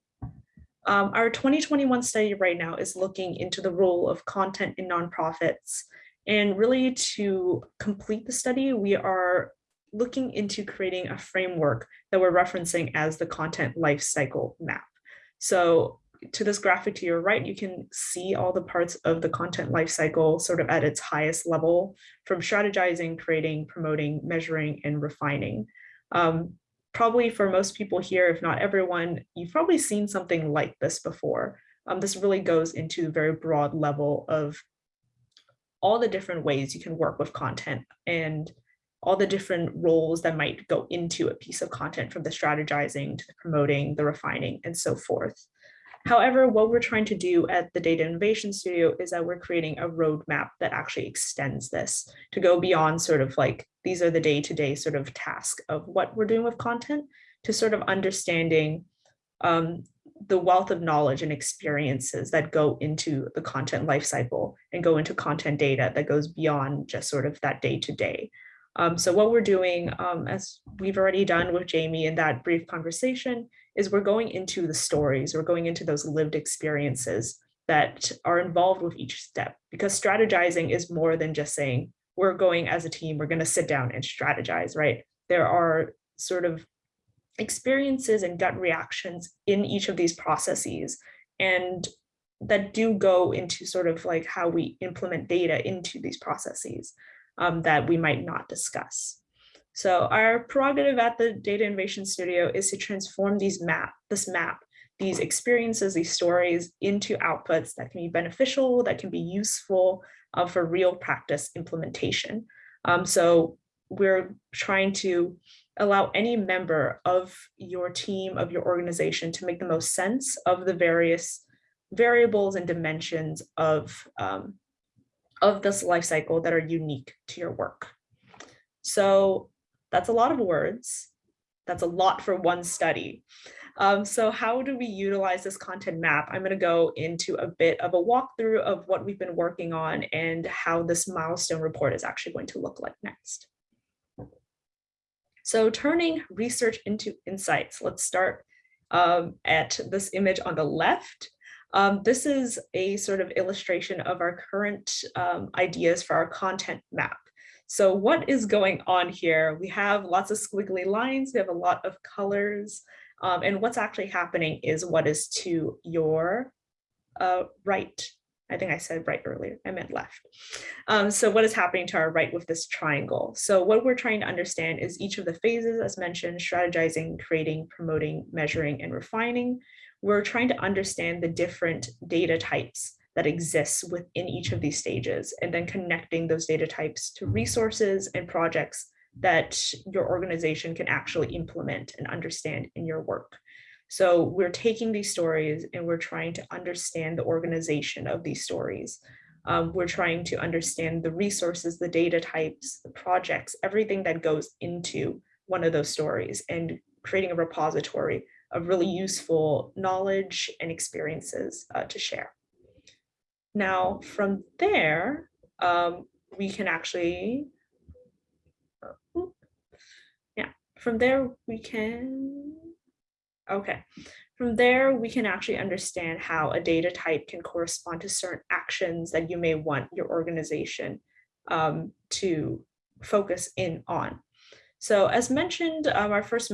um, our 2021 study right now is looking into the role of content in nonprofits. And really to complete the study, we are looking into creating a framework that we're referencing as the content lifecycle map. So to this graphic to your right, you can see all the parts of the content lifecycle sort of at its highest level from strategizing, creating, promoting, measuring, and refining. Um, probably for most people here, if not everyone, you've probably seen something like this before. Um, this really goes into a very broad level of all the different ways you can work with content and all the different roles that might go into a piece of content from the strategizing to the promoting, the refining, and so forth. However, what we're trying to do at the Data Innovation Studio is that we're creating a roadmap that actually extends this to go beyond sort of like, these are the day-to-day -day sort of task of what we're doing with content to sort of understanding um, the wealth of knowledge and experiences that go into the content lifecycle and go into content data that goes beyond just sort of that day-to-day. -day. Um, so what we're doing, um, as we've already done with Jamie in that brief conversation, is we're going into the stories, we're going into those lived experiences that are involved with each step, because strategizing is more than just saying, we're going as a team, we're going to sit down and strategize, right? There are sort of experiences and gut reactions in each of these processes and that do go into sort of like how we implement data into these processes um, that we might not discuss. So our prerogative at the Data Innovation Studio is to transform these map, this map, these experiences, these stories into outputs that can be beneficial, that can be useful uh, for real practice implementation. Um, so we're trying to allow any member of your team, of your organization to make the most sense of the various variables and dimensions of, um, of this life cycle that are unique to your work. So that's a lot of words. That's a lot for one study. Um, so how do we utilize this content map? I'm going to go into a bit of a walkthrough of what we've been working on and how this milestone report is actually going to look like next. So turning research into insights, let's start um, at this image on the left. Um, this is a sort of illustration of our current um, ideas for our content map. So what is going on here? We have lots of squiggly lines, we have a lot of colors, um, and what's actually happening is what is to your uh, right. I think I said right earlier, I meant left. Um, so what is happening to our right with this triangle? So what we're trying to understand is each of the phases as mentioned, strategizing, creating, promoting, measuring, and refining. We're trying to understand the different data types that exists within each of these stages and then connecting those data types to resources and projects that your organization can actually implement and understand in your work. So we're taking these stories and we're trying to understand the organization of these stories. Um, we're trying to understand the resources, the data types, the projects, everything that goes into one of those stories and creating a repository of really useful knowledge and experiences uh, to share. Now, from there, um, we can actually, oop. yeah, from there we can, okay. From there, we can actually understand how a data type can correspond to certain actions that you may want your organization um, to focus in on. So as mentioned, um, our first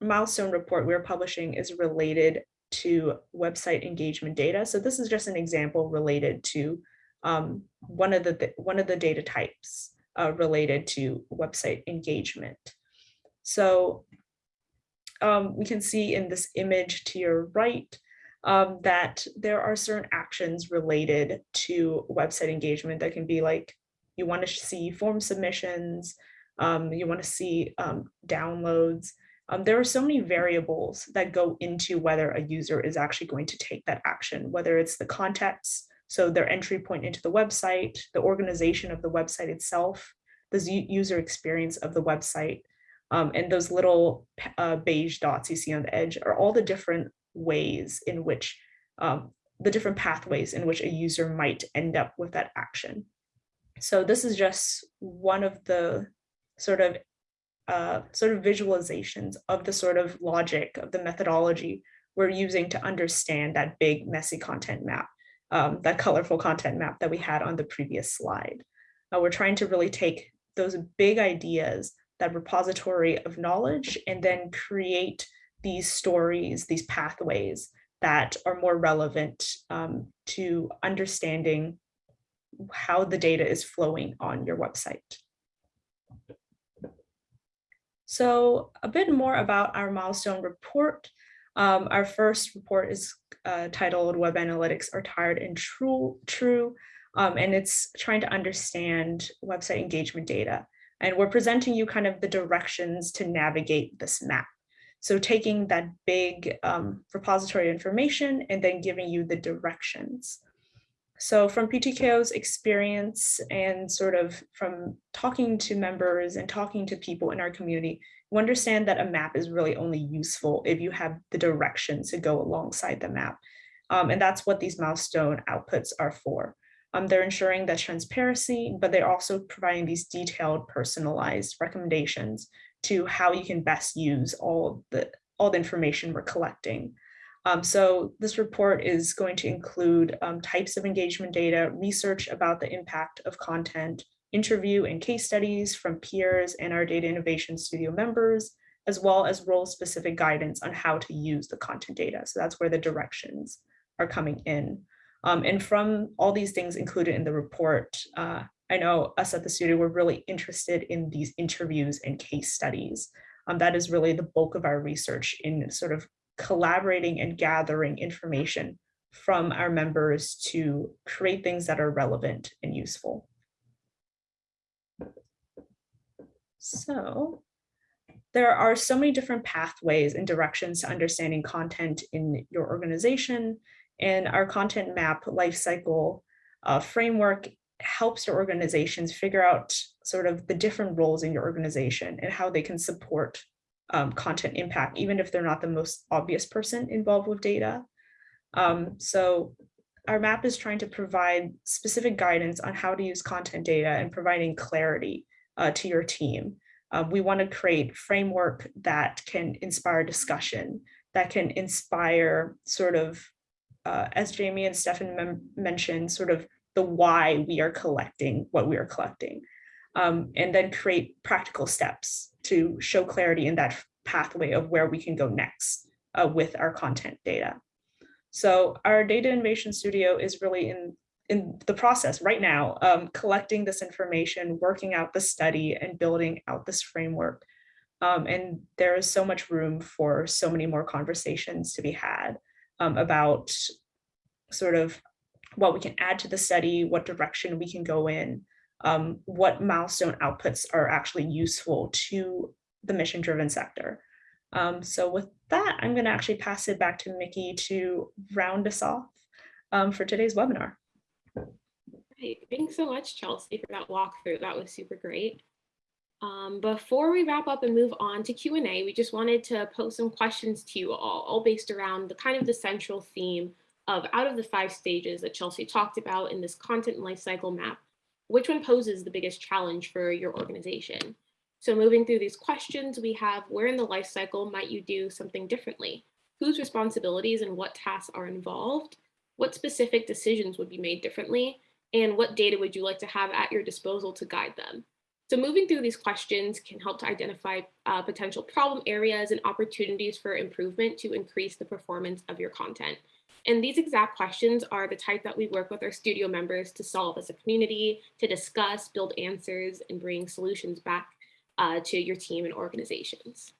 milestone report we're publishing is related to website engagement data. So this is just an example related to um, one of the one of the data types uh, related to website engagement. So um, we can see in this image to your right um, that there are certain actions related to website engagement that can be like you want to see form submissions, um, you want to see um, downloads. Um, there are so many variables that go into whether a user is actually going to take that action, whether it's the context, so their entry point into the website, the organization of the website itself, the user experience of the website, um, and those little uh, beige dots you see on the edge are all the different ways in which um, the different pathways in which a user might end up with that action. So this is just one of the sort of uh, sort of visualizations of the sort of logic of the methodology we're using to understand that big messy content map, um, that colorful content map that we had on the previous slide. Uh, we're trying to really take those big ideas, that repository of knowledge, and then create these stories, these pathways that are more relevant um, to understanding how the data is flowing on your website. So a bit more about our milestone report. Um, our first report is uh, titled Web Analytics Are Tired and True, True um, and it's trying to understand website engagement data. And we're presenting you kind of the directions to navigate this map. So taking that big um, repository information and then giving you the directions. So from PTKO's experience and sort of from talking to members and talking to people in our community, understand that a map is really only useful if you have the directions to go alongside the map. Um, and that's what these milestone outputs are for. Um, they're ensuring that transparency, but they're also providing these detailed personalized recommendations to how you can best use all the all the information we're collecting. Um, so this report is going to include um, types of engagement data, research about the impact of content, interview and case studies from peers and our Data Innovation Studio members, as well as role-specific guidance on how to use the content data. So that's where the directions are coming in. Um, and from all these things included in the report, uh, I know us at the studio, we're really interested in these interviews and case studies. Um, that is really the bulk of our research in sort of collaborating and gathering information from our members to create things that are relevant and useful. So there are so many different pathways and directions to understanding content in your organization and our content map lifecycle uh, framework helps your organizations figure out sort of the different roles in your organization and how they can support um, content impact, even if they're not the most obvious person involved with data. Um, so our map is trying to provide specific guidance on how to use content data and providing clarity uh, to your team. Uh, we want to create framework that can inspire discussion, that can inspire sort of, uh, as Jamie and Stefan mentioned, sort of the why we are collecting what we are collecting, um, and then create practical steps to show clarity in that pathway of where we can go next uh, with our content data. So our data innovation studio is really in, in the process right now, um, collecting this information, working out the study and building out this framework. Um, and there is so much room for so many more conversations to be had um, about sort of what we can add to the study, what direction we can go in, um, what milestone outputs are actually useful to the mission driven sector. Um, so with that, I'm going to actually pass it back to Mickey to round us off um, for today's webinar. Great. Thanks so much, Chelsea, for that walkthrough. That was super great. Um, before we wrap up and move on to Q&A, we just wanted to pose some questions to you all, all based around the kind of the central theme of out of the five stages that Chelsea talked about in this content lifecycle map, which one poses the biggest challenge for your organization? So moving through these questions, we have where in the life cycle might you do something differently? Whose responsibilities and what tasks are involved? What specific decisions would be made differently? And what data would you like to have at your disposal to guide them? So moving through these questions can help to identify uh, potential problem areas and opportunities for improvement to increase the performance of your content. And these exact questions are the type that we work with our studio members to solve as a community, to discuss, build answers, and bring solutions back uh, to your team and organizations.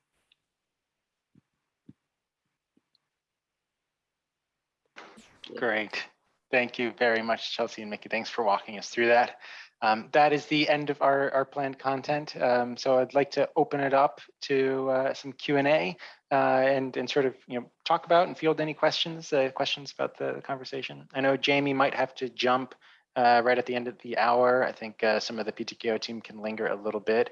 Great. Thank you very much, Chelsea and Mickey. Thanks for walking us through that. Um, that is the end of our, our planned content. Um, so I'd like to open it up to uh, some Q&A uh, and, and sort of you know talk about and field any questions, uh, questions about the, conversation. I know Jamie might have to jump uh, right at the end of the hour. I think uh, some of the PTKO team can linger a little bit.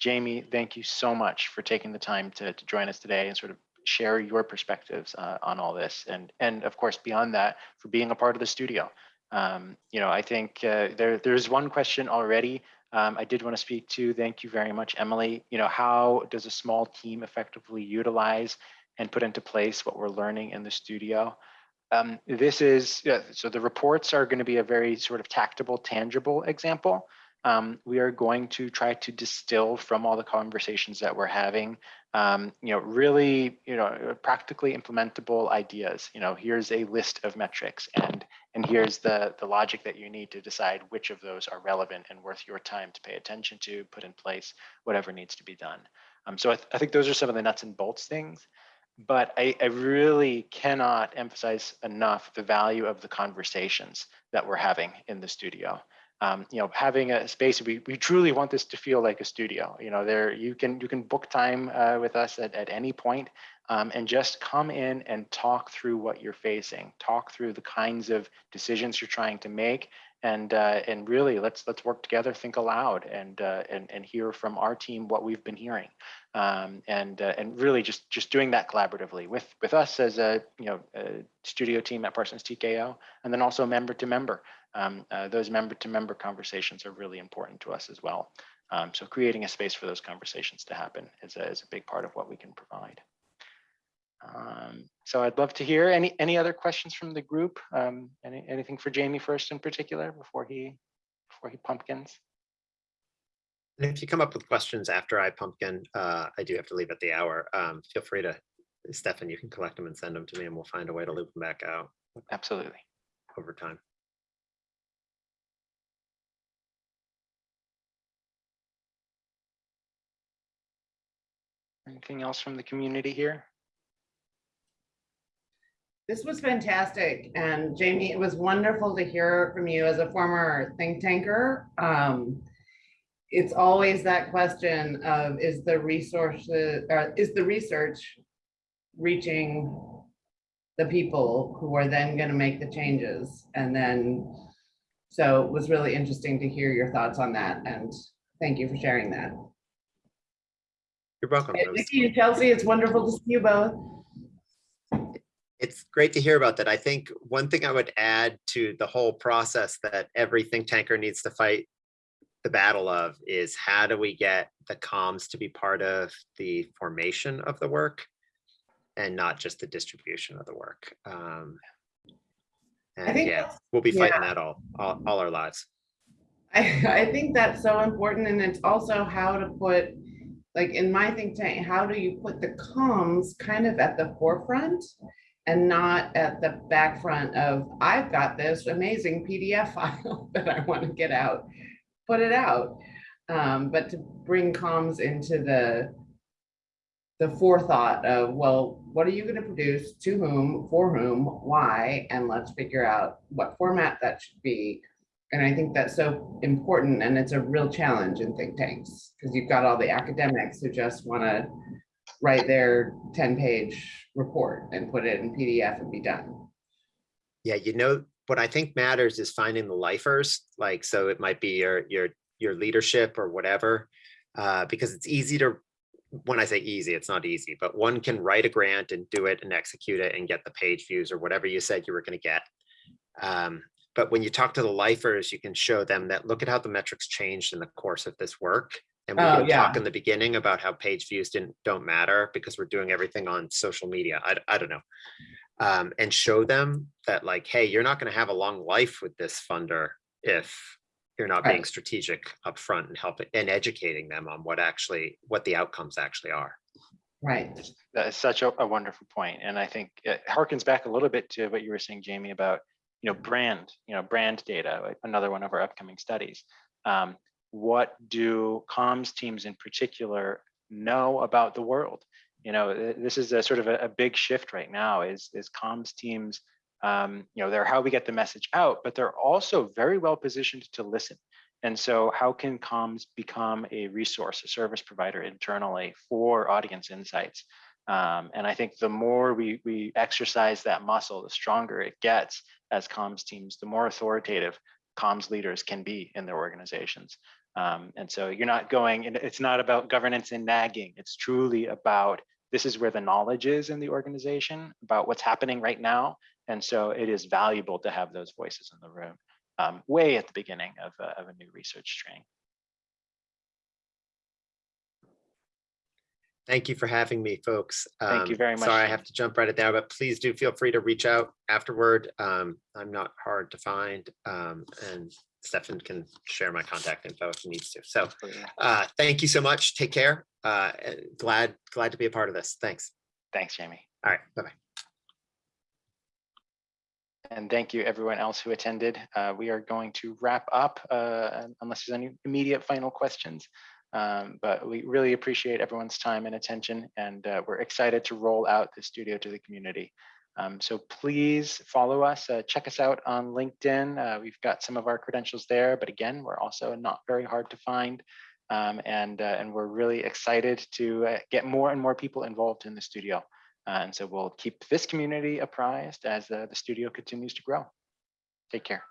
Jamie, thank you so much for taking the time to, to join us today and sort of share your perspectives uh, on all this. And, and of course, beyond that, for being a part of the studio. Um, you know, I think uh, there, there's one question already um, I did want to speak to. Thank you very much, Emily. You know, how does a small team effectively utilize and put into place what we're learning in the studio? Um, this is, yeah, so the reports are going to be a very sort of tactable, tangible example. Um, we are going to try to distill from all the conversations that we're having um, you know, really, you know, practically implementable ideas. You know, here's a list of metrics and and here's the, the logic that you need to decide which of those are relevant and worth your time to pay attention to, put in place, whatever needs to be done. Um, so I, th I think those are some of the nuts and bolts things. But I, I really cannot emphasize enough the value of the conversations that we're having in the studio um, you know, having a space, we, we truly want this to feel like a studio. You know, there you can you can book time uh, with us at, at any point, um, and just come in and talk through what you're facing, talk through the kinds of decisions you're trying to make, and uh, and really let's let's work together, think aloud, and uh, and and hear from our team what we've been hearing, um, and uh, and really just just doing that collaboratively with with us as a you know a studio team at Parsons TKO, and then also member to member um, uh, those member to member conversations are really important to us as well. Um, so creating a space for those conversations to happen is a, is a big part of what we can provide. Um, so I'd love to hear any any other questions from the group. Um, any, anything for Jamie first in particular before he before he pumpkins. And if you come up with questions after I pumpkin, uh, I do have to leave at the hour. Um, feel free to, Stefan, you can collect them and send them to me and we'll find a way to loop them back out Absolutely. over time. Anything else from the community here? This was fantastic. And Jamie, it was wonderful to hear from you as a former think tanker. Um, it's always that question of is the resources, or is the research reaching the people who are then going to make the changes? And then, so it was really interesting to hear your thoughts on that. And thank you for sharing that. You're welcome. And Nikki and Chelsea, it's wonderful to see you both. It's great to hear about that. I think one thing I would add to the whole process that every think tanker needs to fight the battle of is how do we get the comms to be part of the formation of the work and not just the distribution of the work. Um, and think yeah, we'll be fighting yeah. that all, all, all our lives. I, I think that's so important and it's also how to put, like in my think tank, how do you put the comms kind of at the forefront? And not at the back front of, I've got this amazing PDF file that I want to get out, put it out. Um, but to bring comms into the the forethought of, well, what are you going to produce, to whom, for whom, why, and let's figure out what format that should be, and I think that's so important and it's a real challenge in think tanks because you've got all the academics who just want to write their 10 page report and put it in PDF and be done. Yeah, you know, what I think matters is finding the lifers, like, so it might be your, your, your leadership or whatever, uh, because it's easy to when I say easy, it's not easy, but one can write a grant and do it and execute it and get the page views or whatever you said you were going to get. Um, but when you talk to the lifers, you can show them that look at how the metrics changed in the course of this work. And we Oh, can yeah. talk in the beginning about how page views didn't don't matter because we're doing everything on social media. I, I don't know. Um, and show them that like, hey, you're not going to have a long life with this funder if you're not being Right. strategic upfront and helping and educating them on what actually what the outcomes actually are. Right. That is such a, a wonderful point, and I think it harkens back a little bit to what you were saying, Jamie, about you know brand, you know brand data, another one of our upcoming studies. Um, what do comms teams in particular know about the world? You know, this is a sort of a, a big shift right now. Is is comms teams? Um, you know, they're how we get the message out, but they're also very well positioned to listen. And so, how can comms become a resource, a service provider internally for audience insights? Um, and I think the more we we exercise that muscle, the stronger it gets as comms teams, the more authoritative comms leaders can be in their organizations. Um, and so you're not going, it's not about governance and nagging. It's truly about this is where the knowledge is in the organization about what's happening right now. And so it is valuable to have those voices in the room um, way at the beginning of a, of a new research training. Thank you for having me, folks. Thank you Um, very much, Sorry, I have to jump right at there, but please do feel free to reach out afterward. Um, I'm not hard to find, um, and Stefan can share my contact info if he needs to. So, uh, thank you so much. Take care. Uh, glad, glad to be a part of this. Thanks. Thanks, Jamie. All right, bye-bye. And thank you everyone else who attended. Uh, we are going to wrap up uh, unless there's any immediate final questions. Um, but we really appreciate everyone's time and attention and uh, we're excited to roll out the studio to the community. Um, so please follow us, uh, check us out on LinkedIn. Uh, we've got some of our credentials there, but again, we're also not very hard to find. Um, and, uh, and we're really excited to uh, get more and more people involved in the studio. Uh, and so we'll keep this community apprised as the studio continues to grow. Take care.